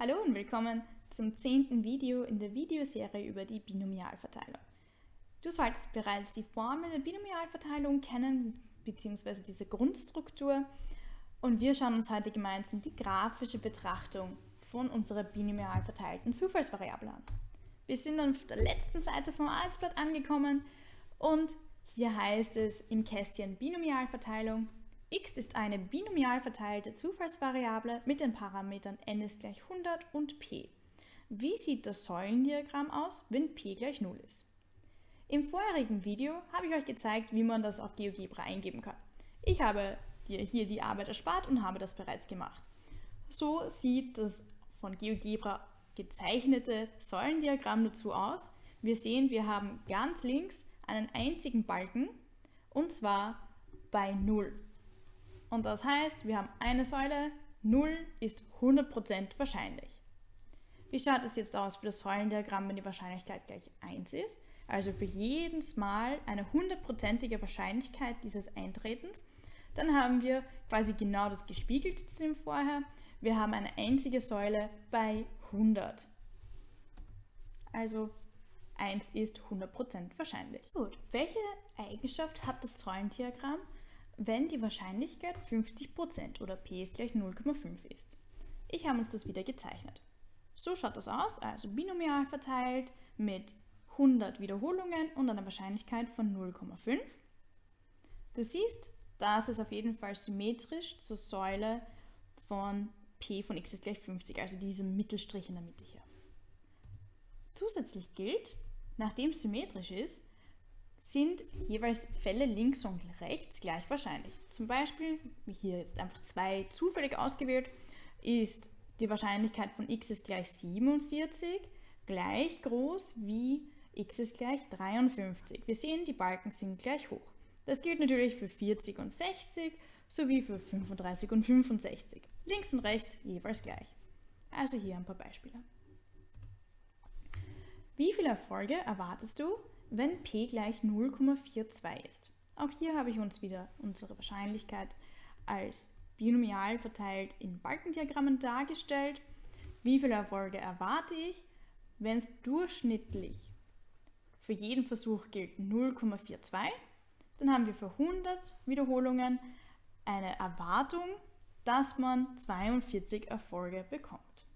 Hallo und willkommen zum zehnten Video in der Videoserie über die Binomialverteilung. Du solltest bereits die Formel der Binomialverteilung kennen, bzw. diese Grundstruktur. Und wir schauen uns heute gemeinsam die grafische Betrachtung von unserer binomial verteilten Zufallsvariable an. Wir sind auf der letzten Seite vom Arbeitsblatt angekommen und hier heißt es im Kästchen Binomialverteilung x ist eine binomial verteilte Zufallsvariable mit den Parametern n ist gleich 100 und p. Wie sieht das Säulendiagramm aus, wenn p gleich 0 ist? Im vorherigen Video habe ich euch gezeigt, wie man das auf GeoGebra eingeben kann. Ich habe dir hier die Arbeit erspart und habe das bereits gemacht. So sieht das von GeoGebra gezeichnete Säulendiagramm dazu aus. Wir sehen, wir haben ganz links einen einzigen Balken und zwar bei 0. Und das heißt, wir haben eine Säule, 0 ist 100% wahrscheinlich. Wie schaut es jetzt aus für das Säulendiagramm, wenn die Wahrscheinlichkeit gleich 1 ist? Also für jedes Mal eine hundertprozentige Wahrscheinlichkeit dieses Eintretens. Dann haben wir quasi genau das gespiegelte zu dem vorher. Wir haben eine einzige Säule bei 100. Also 1 ist 100% wahrscheinlich. Gut, welche Eigenschaft hat das Säulendiagramm? Wenn die Wahrscheinlichkeit 50% oder p ist gleich 0,5 ist. Ich habe uns das wieder gezeichnet. So schaut das aus, also binomial verteilt mit 100 Wiederholungen und einer Wahrscheinlichkeit von 0,5. Du siehst, das ist auf jeden Fall symmetrisch zur Säule von p von x ist gleich 50, also diesem Mittelstrich in der Mitte hier. Zusätzlich gilt, nachdem es symmetrisch ist, sind jeweils Fälle links und rechts gleich wahrscheinlich. Zum Beispiel, hier jetzt einfach zwei zufällig ausgewählt, ist die Wahrscheinlichkeit von x ist gleich 47 gleich groß wie x ist gleich 53. Wir sehen, die Balken sind gleich hoch. Das gilt natürlich für 40 und 60 sowie für 35 und 65. Links und rechts jeweils gleich. Also hier ein paar Beispiele. Wie viele Erfolge erwartest du, wenn p gleich 0,42 ist. Auch hier habe ich uns wieder unsere Wahrscheinlichkeit als binomial verteilt in Balkendiagrammen dargestellt. Wie viele Erfolge erwarte ich? Wenn es durchschnittlich für jeden Versuch gilt 0,42, dann haben wir für 100 Wiederholungen eine Erwartung, dass man 42 Erfolge bekommt.